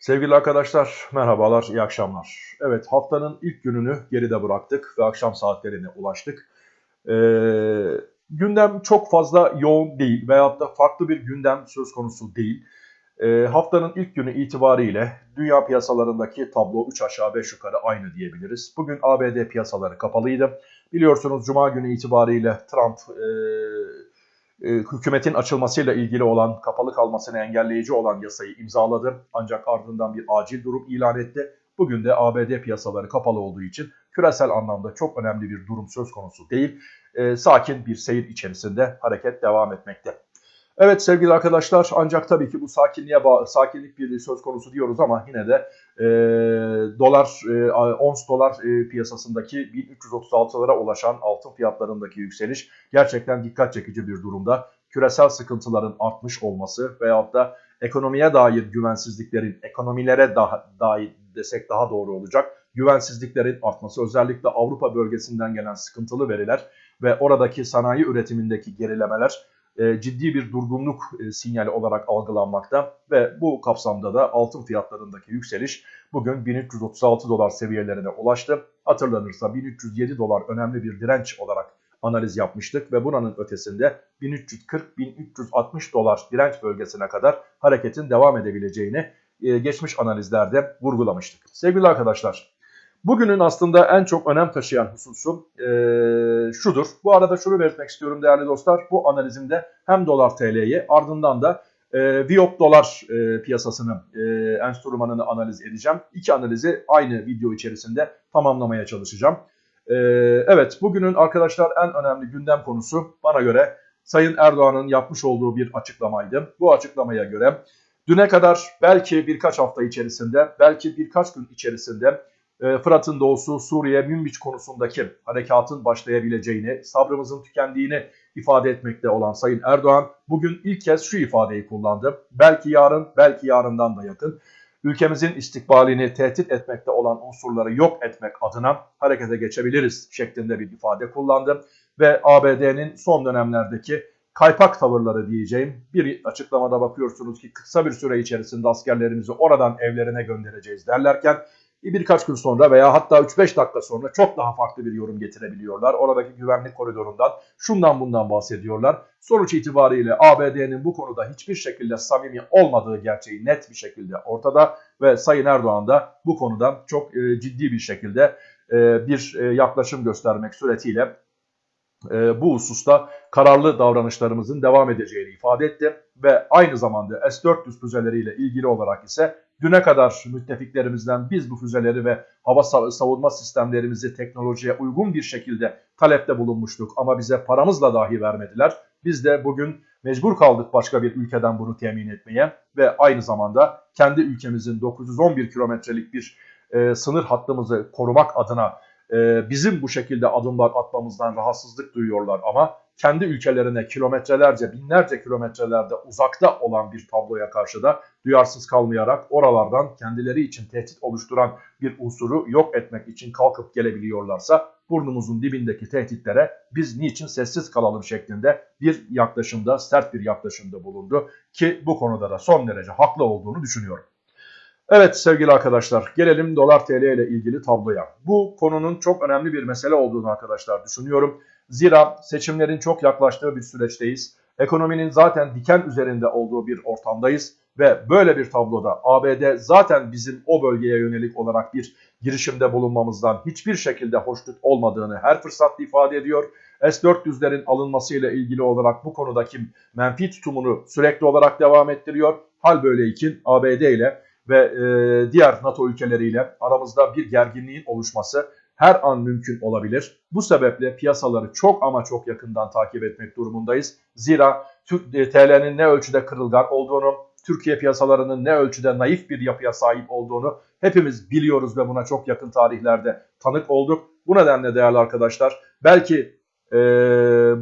Sevgili arkadaşlar, merhabalar, iyi akşamlar. Evet, haftanın ilk gününü geride bıraktık ve akşam saatlerine ulaştık. Ee, gündem çok fazla yoğun değil veyahut da farklı bir gündem söz konusu değil. Ee, haftanın ilk günü itibariyle dünya piyasalarındaki tablo 3 aşağı 5 yukarı aynı diyebiliriz. Bugün ABD piyasaları kapalıydı. Biliyorsunuz Cuma günü itibariyle Trump... E, e, hükümetin açılmasıyla ilgili olan, kapalı kalmasını engelleyici olan yasayı imzaladı. Ancak ardından bir acil durum ilan etti. Bugün de ABD piyasaları kapalı olduğu için küresel anlamda çok önemli bir durum söz konusu değil. E, sakin bir seyir içerisinde hareket devam etmekte. Evet sevgili arkadaşlar ancak tabii ki bu sakinliğe sakinlik bir söz konusu diyoruz ama yine de e, dolar e, ons dolar e, piyasasındaki 1336'lara ulaşan altın fiyatlarındaki yükseliş gerçekten dikkat çekici bir durumda. Küresel sıkıntıların artmış olması veyahut da ekonomiye dair güvensizliklerin ekonomilere daha, dair desek daha doğru olacak. Güvensizliklerin artması özellikle Avrupa bölgesinden gelen sıkıntılı veriler ve oradaki sanayi üretimindeki gerilemeler ciddi bir durgunluk e, sinyali olarak algılanmakta ve bu kapsamda da altın fiyatlarındaki yükseliş bugün 1336 dolar seviyelerine ulaştı. Hatırlanırsa 1307 dolar önemli bir direnç olarak analiz yapmıştık ve buranın ötesinde 1340-1360 dolar direnç bölgesine kadar hareketin devam edebileceğini e, geçmiş analizlerde vurgulamıştık. Sevgili arkadaşlar Bugünün aslında en çok önem taşıyan hususu e, şudur. Bu arada şunu belirtmek istiyorum değerli dostlar. Bu analizimde hem dolar TL'yi ardından da e, Viop dolar e, piyasasını e, enstrümanını analiz edeceğim. İki analizi aynı video içerisinde tamamlamaya çalışacağım. E, evet bugünün arkadaşlar en önemli gündem konusu bana göre Sayın Erdoğan'ın yapmış olduğu bir açıklamaydı. Bu açıklamaya göre düne kadar belki birkaç hafta içerisinde belki birkaç gün içerisinde Fırat'ın doğusu Suriye Münbiç konusundaki harekatın başlayabileceğini, sabrımızın tükendiğini ifade etmekte olan Sayın Erdoğan bugün ilk kez şu ifadeyi kullandı. Belki yarın, belki yarından da yakın. Ülkemizin istikbalini tehdit etmekte olan unsurları yok etmek adına harekete geçebiliriz şeklinde bir ifade kullandı. Ve ABD'nin son dönemlerdeki kaypak tavırları diyeceğim bir açıklamada bakıyorsunuz ki kısa bir süre içerisinde askerlerimizi oradan evlerine göndereceğiz derlerken birkaç gün sonra veya hatta 3-5 dakika sonra çok daha farklı bir yorum getirebiliyorlar. Oradaki güvenlik koridorundan şundan bundan bahsediyorlar. Sonuç itibariyle ABD'nin bu konuda hiçbir şekilde samimi olmadığı gerçeği net bir şekilde ortada ve Sayın Erdoğan da bu konuda çok e, ciddi bir şekilde e, bir e, yaklaşım göstermek suretiyle e, bu hususta kararlı davranışlarımızın devam edeceğini ifade etti ve aynı zamanda S-400 füzeleriyle ilgili olarak ise düne kadar müttefiklerimizden biz bu füzeleri ve hava savunma sistemlerimizi teknolojiye uygun bir şekilde talepte bulunmuştuk ama bize paramızla dahi vermediler. Biz de bugün mecbur kaldık başka bir ülkeden bunu temin etmeye ve aynı zamanda kendi ülkemizin 911 kilometrelik bir e, sınır hattımızı korumak adına e, bizim bu şekilde adımlar atmamızdan rahatsızlık duyuyorlar ama kendi ülkelerine kilometrelerce, binlerce kilometrelerde uzakta olan bir tabloya karşı da duyarsız kalmayarak oralardan kendileri için tehdit oluşturan bir unsuru yok etmek için kalkıp gelebiliyorlarsa burnumuzun dibindeki tehditlere biz niçin sessiz kalalım şeklinde bir yaklaşımda, sert bir yaklaşımda bulundu ki bu konuda da son derece haklı olduğunu düşünüyorum. Evet sevgili arkadaşlar gelelim dolar tl ile ilgili tabloya. Bu konunun çok önemli bir mesele olduğunu arkadaşlar düşünüyorum. Zira seçimlerin çok yaklaştığı bir süreçteyiz. Ekonominin zaten diken üzerinde olduğu bir ortamdayız ve böyle bir tabloda ABD zaten bizim o bölgeye yönelik olarak bir girişimde bulunmamızdan hiçbir şekilde hoşnut olmadığını her fırsatta ifade ediyor. S-400'lerin alınmasıyla ilgili olarak bu konudaki menfi tutumunu sürekli olarak devam ettiriyor. Hal böyleyken ABD ile ve e, diğer NATO ülkeleriyle aramızda bir gerginliğin oluşması her an mümkün olabilir. Bu sebeple piyasaları çok ama çok yakından takip etmek durumundayız. Zira e, TL'nin ne ölçüde kırılgan olduğunu, Türkiye piyasalarının ne ölçüde naif bir yapıya sahip olduğunu hepimiz biliyoruz ve buna çok yakın tarihlerde tanık olduk. Bu nedenle değerli arkadaşlar belki e,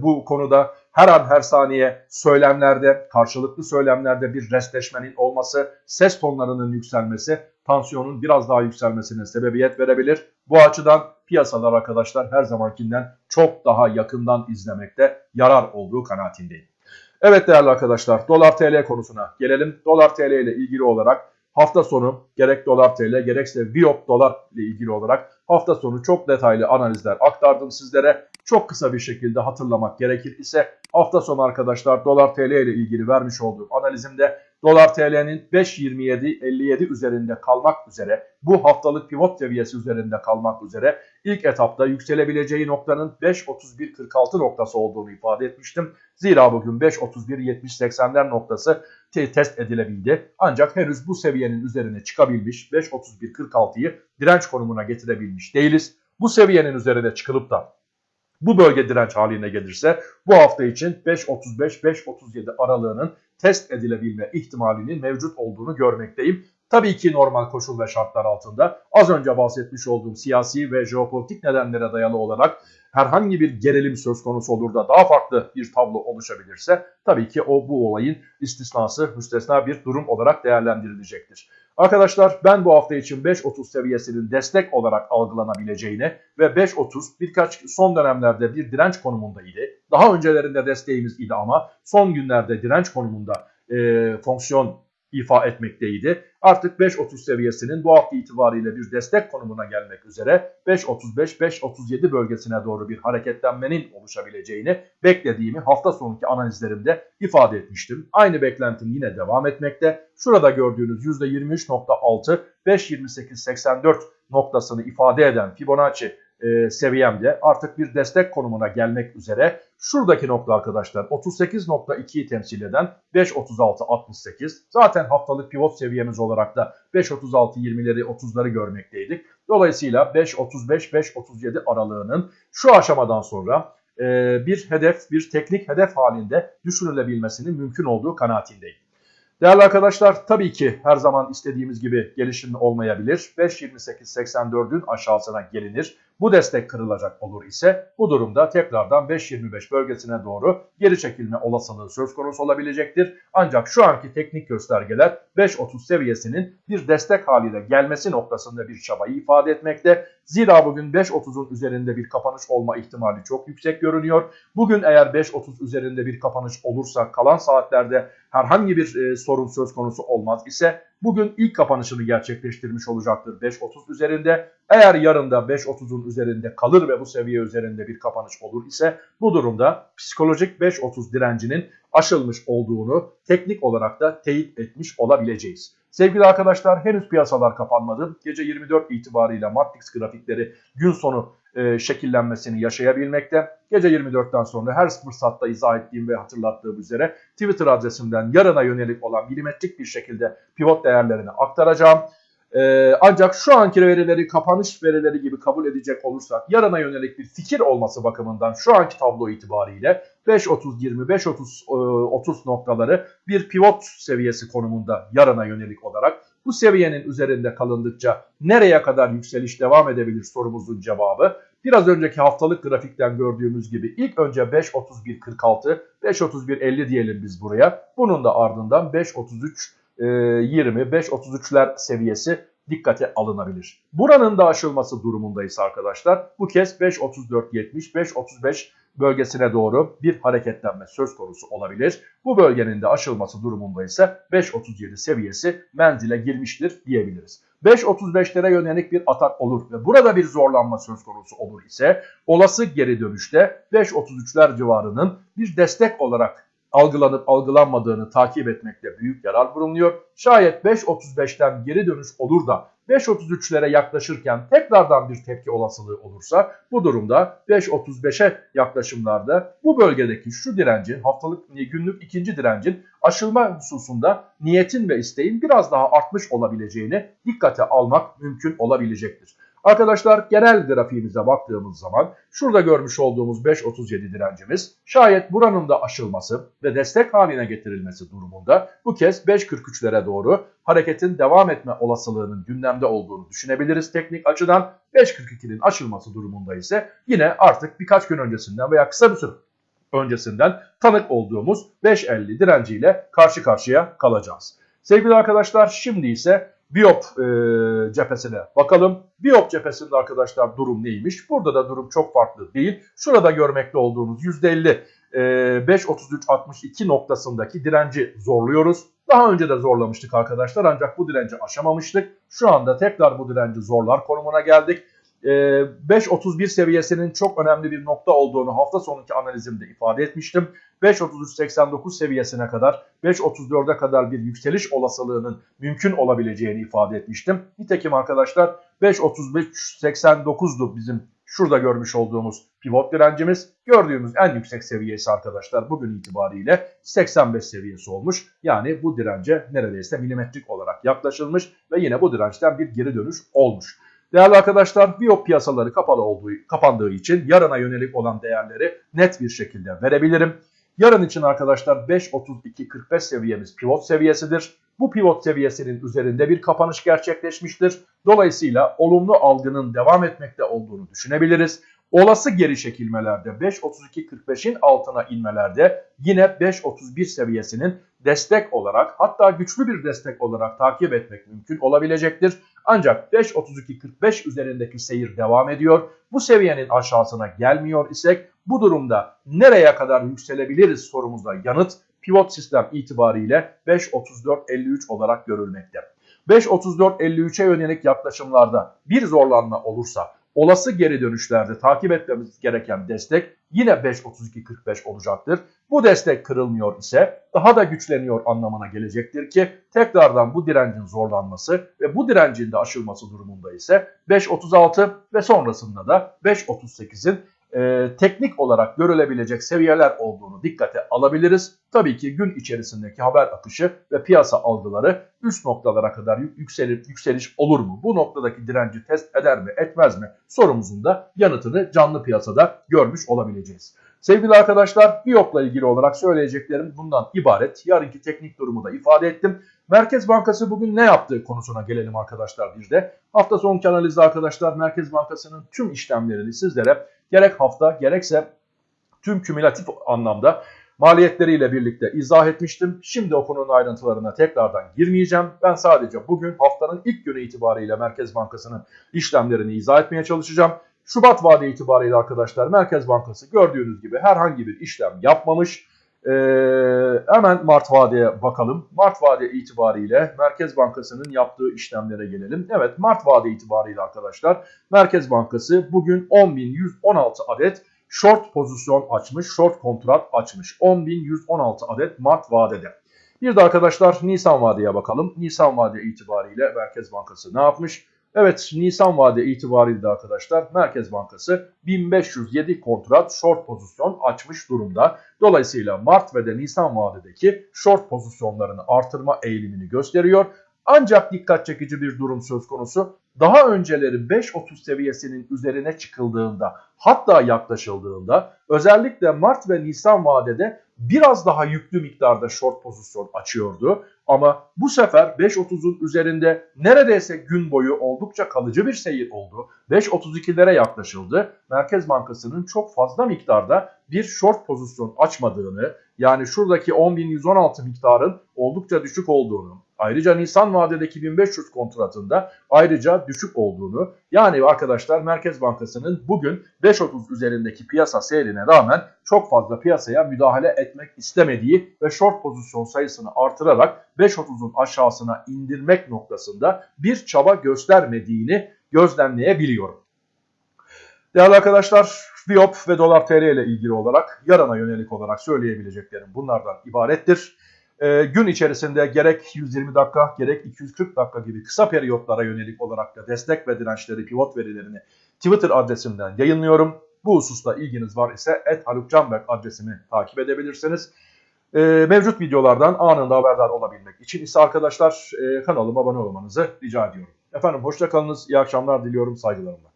bu konuda her an her saniye söylemlerde, karşılıklı söylemlerde bir restleşmenin olması, ses tonlarının yükselmesi, tansiyonun biraz daha yükselmesine sebebiyet verebilir. Bu açıdan piyasalar arkadaşlar her zamankinden çok daha yakından izlemekte yarar olduğu kanaatindeyim. Evet değerli arkadaşlar dolar TL konusuna gelelim. Dolar TL ile ilgili olarak hafta sonu gerek dolar TL gerekse Biop dolar ile ilgili olarak hafta sonu çok detaylı analizler aktardım sizlere. Çok kısa bir şekilde hatırlamak gerekir ise hafta sonu arkadaşlar dolar TL ile ilgili vermiş olduğum analizimde dolar TL'nin 5.27.57 üzerinde kalmak üzere bu haftalık pivot seviyesi üzerinde kalmak üzere ilk etapta yükselebileceği noktanın 5.31.46 noktası olduğunu ifade etmiştim. Zira bugün 5.31.70-80'ler noktası test edilebildi. Ancak henüz bu seviyenin üzerine çıkabilmiş 5.31.46'yı direnç konumuna getirebilmiş değiliz. Bu seviyenin üzerine çıkılıp da bu bölge direnç haline gelirse bu hafta için 5.35-5.37 aralığının test edilebilme ihtimalinin mevcut olduğunu görmekteyim. Tabii ki normal koşul ve şartlar altında az önce bahsetmiş olduğum siyasi ve jeopolitik nedenlere dayalı olarak herhangi bir gerilim söz konusu olur da daha farklı bir tablo oluşabilirse tabii ki o bu olayın istisnası müstesna bir durum olarak değerlendirilecektir. Arkadaşlar ben bu hafta için 5.30 seviyesinin destek olarak algılanabileceğini ve 5.30 birkaç son dönemlerde bir direnç konumundaydı. Daha öncelerinde desteğimiz idi ama son günlerde direnç konumunda e, fonksiyon ifa etmekteydi. Artık 5.30 seviyesinin bu hafta itibariyle bir destek konumuna gelmek üzere 5.35-5.37 bölgesine doğru bir hareketlenmenin oluşabileceğini beklediğimi hafta sonraki analizlerimde ifade etmiştim. Aynı beklentim yine devam etmekte. Şurada gördüğünüz %23.6 5.28.84 noktasını ifade eden Fibonacci e, seviyemde artık bir destek konumuna gelmek üzere. Şuradaki nokta arkadaşlar 38.2'yi temsil eden 5.36.68. Zaten haftalık pivot seviyemiz olarak da 5.36.20'leri 30'ları görmekteydik. Dolayısıyla 5.35-5.37 aralığının şu aşamadan sonra e, bir hedef, bir teknik hedef halinde düşünülebilmesinin mümkün olduğu kanaatindeyim. Değerli arkadaşlar tabii ki her zaman istediğimiz gibi gelişim olmayabilir. 5.28.84'ün aşağısına gelinir. Bu destek kırılacak olur ise bu durumda tekrardan 5.25 bölgesine doğru geri çekilme olasılığı söz konusu olabilecektir. Ancak şu anki teknik göstergeler 5.30 seviyesinin bir destek haliyle gelmesi noktasında bir çabayı ifade etmekte. Zira bugün 5.30'un üzerinde bir kapanış olma ihtimali çok yüksek görünüyor. Bugün eğer 5.30 üzerinde bir kapanış olursa kalan saatlerde herhangi bir e, sorun söz konusu olmaz ise bugün ilk kapanışını gerçekleştirmiş olacaktır 5.30 üzerinde. Eğer yarın da 5.30'un üzerinde kalır ve bu seviye üzerinde bir kapanış olur ise bu durumda psikolojik 5.30 direncinin aşılmış olduğunu teknik olarak da teyit etmiş olabileceğiz. Sevgili arkadaşlar henüz piyasalar kapanmadı. Gece 24 itibariyle Matrix grafikleri gün sonu e, şekillenmesini yaşayabilmekte. Gece 24'ten sonra her fırsatta izah ettiğim ve hatırlattığım üzere Twitter adresimden yarına yönelik olan milimetrik bir şekilde pivot değerlerini aktaracağım. Ee, ancak şu anki verileri kapanış verileri gibi kabul edecek olursak yarına yönelik bir fikir olması bakımından şu anki tablo itibariyle 5.30-20, 5.30 noktaları bir pivot seviyesi konumunda yarına yönelik olarak bu seviyenin üzerinde kalındıkça nereye kadar yükseliş devam edebilir sorumuzun cevabı biraz önceki haftalık grafikten gördüğümüz gibi ilk önce 5.31.46, 5.31.50 diyelim biz buraya. Bunun da ardından 5.33 20, 5.33'ler seviyesi dikkate alınabilir. Buranın da aşılması durumundayız arkadaşlar. Bu kez 5.34.70, 5.35 bölgesine doğru bir hareketlenme söz konusu olabilir. Bu bölgenin de aşılması durumunda ise 5.37 seviyesi menzile girmiştir diyebiliriz. 5.35'lere yönelik bir atak olur ve burada bir zorlanma söz konusu olur ise olası geri dönüşte 5.33'ler civarının bir destek olarak algılanıp algılanmadığını takip etmekte büyük yarar bulunuyor. Şayet 5.35'ten geri dönüş olur da 5.33'lere yaklaşırken tekrardan bir tepki olasılığı olursa bu durumda 5.35'e yaklaşımlarda bu bölgedeki şu direncin haftalık günlük ikinci direncin aşılma hususunda niyetin ve isteğin biraz daha artmış olabileceğini dikkate almak mümkün olabilecektir. Arkadaşlar genel grafiğimize baktığımız zaman şurada görmüş olduğumuz 5.37 direncimiz şayet buranın da aşılması ve destek haline getirilmesi durumunda bu kez 5.43'lere doğru hareketin devam etme olasılığının gündemde olduğunu düşünebiliriz teknik açıdan. 5.42'nin aşılması durumunda ise yine artık birkaç gün öncesinden veya kısa bir süre öncesinden tanık olduğumuz 5.50 direnciyle karşı karşıya kalacağız. Sevgili arkadaşlar şimdi ise Biop e, cephesine bakalım. Biop cephesinde arkadaşlar durum neymiş? Burada da durum çok farklı değil. Şurada görmekte olduğunuz %50 e, 5.33.62 noktasındaki direnci zorluyoruz. Daha önce de zorlamıştık arkadaşlar ancak bu direnci aşamamıştık. Şu anda tekrar bu direnci zorlar konumuna geldik. Ee, 5.31 seviyesinin çok önemli bir nokta olduğunu hafta sonunki analizimde ifade etmiştim. 5.33.89 seviyesine kadar 5.34'e kadar bir yükseliş olasılığının mümkün olabileceğini ifade etmiştim. Nitekim arkadaşlar 5.35.89'du bizim şurada görmüş olduğumuz pivot direncimiz. Gördüğümüz en yüksek seviyesi arkadaşlar bugün itibariyle 85 seviyesi olmuş. Yani bu dirence neredeyse milimetrik olarak yaklaşılmış ve yine bu dirençten bir geri dönüş olmuş. Değerli arkadaşlar Biop piyasaları kapalı olduğu, kapandığı için yarına yönelik olan değerleri net bir şekilde verebilirim. Yarın için arkadaşlar 5.32.45 seviyemiz pivot seviyesidir. Bu pivot seviyesinin üzerinde bir kapanış gerçekleşmiştir. Dolayısıyla olumlu algının devam etmekte olduğunu düşünebiliriz. Olası geri çekilmelerde 5.32.45'in altına inmelerde yine 5.31 seviyesinin destek olarak hatta güçlü bir destek olarak takip etmek mümkün olabilecektir. Ancak 5.32.45 üzerindeki seyir devam ediyor. Bu seviyenin aşağısına gelmiyor isek bu durumda nereye kadar yükselebiliriz sorumuza yanıt pivot sistem itibariyle 5.34.53 olarak görülmekte. 5.34.53'e yönelik yaklaşımlarda bir zorlanma olursa olası geri dönüşlerde takip etmemiz gereken destek yine 5.32.45 olacaktır. Bu destek kırılmıyor ise daha da güçleniyor anlamına gelecektir ki tekrardan bu direncin zorlanması ve bu direncin de aşılması durumunda ise 5.36 ve sonrasında da 5.38'in e, teknik olarak görülebilecek seviyeler olduğunu dikkate alabiliriz. Tabii ki gün içerisindeki haber akışı ve piyasa algıları üst noktalara kadar yükselir, yükseliş olur mu? Bu noktadaki direnci test eder mi etmez mi sorumuzun da yanıtını canlı piyasada görmüş olabileceğiz. Sevgili arkadaşlar Biyop'la ilgili olarak söyleyeceklerim bundan ibaret. Yarınki teknik durumu da ifade ettim. Merkez Bankası bugün ne yaptığı konusuna gelelim arkadaşlar bir de. Hafta sonki analizde arkadaşlar Merkez Bankası'nın tüm işlemlerini sizlere gerek hafta gerekse tüm kümülatif anlamda maliyetleriyle birlikte izah etmiştim. Şimdi o konunun ayrıntılarına tekrardan girmeyeceğim. Ben sadece bugün haftanın ilk günü itibariyle Merkez Bankası'nın işlemlerini izah etmeye çalışacağım. Şubat vade itibariyle arkadaşlar Merkez Bankası gördüğünüz gibi herhangi bir işlem yapmamış. Ee, hemen Mart vadeye bakalım. Mart vade itibariyle Merkez Bankası'nın yaptığı işlemlere gelelim. Evet Mart vade itibariyle arkadaşlar Merkez Bankası bugün 10.116 adet short pozisyon açmış, short kontrat açmış. 10.116 adet Mart vadede. Bir de arkadaşlar Nisan vadeye bakalım. Nisan vade itibariyle Merkez Bankası ne yapmış? Evet Nisan vade itibariyle arkadaşlar Merkez Bankası 1507 kontrat short pozisyon açmış durumda. Dolayısıyla Mart ve de Nisan vadedeki short pozisyonlarını artırma eğilimini gösteriyor. Ancak dikkat çekici bir durum söz konusu. Daha önceleri 5.30 seviyesinin üzerine çıkıldığında hatta yaklaşıldığında özellikle Mart ve Nisan vadede biraz daha yüklü miktarda short pozisyon açıyordu. Ama bu sefer 5.30'un üzerinde neredeyse gün boyu oldukça kalıcı bir seyir oldu. 5.32'lere yaklaşıldı. Merkez Bankası'nın çok fazla miktarda bir short pozisyon açmadığını yani şuradaki 10.116 miktarın oldukça düşük olduğunu ayrıca Nisan vadedeki 1500 kontratında ayrıca düşük olduğunu yani arkadaşlar Merkez Bankası'nın bugün 5.30 üzerindeki piyasa seyrine rağmen çok fazla piyasaya müdahale etmek istemediği ve short pozisyon sayısını artırarak 5.30'un aşağısına indirmek noktasında bir çaba göstermediğini gözlemleyebiliyorum. Değerli arkadaşlar, Biop ve Dolar TL ile ilgili olarak yarına yönelik olarak söyleyebileceklerim bunlardan ibarettir. E, gün içerisinde gerek 120 dakika gerek 240 dakika gibi kısa periyotlara yönelik olarak da destek ve dirençleri pivot verilerini Twitter adresimden yayınlıyorum. Bu hususta ilginiz var ise @halukcanberk adresimi takip edebilirsiniz. E, mevcut videolardan anında haberdar olabilmek için ise arkadaşlar e, kanalıma abone olmanızı rica ediyorum. Efendim hoşçakalınız, iyi akşamlar diliyorum saygılarımla.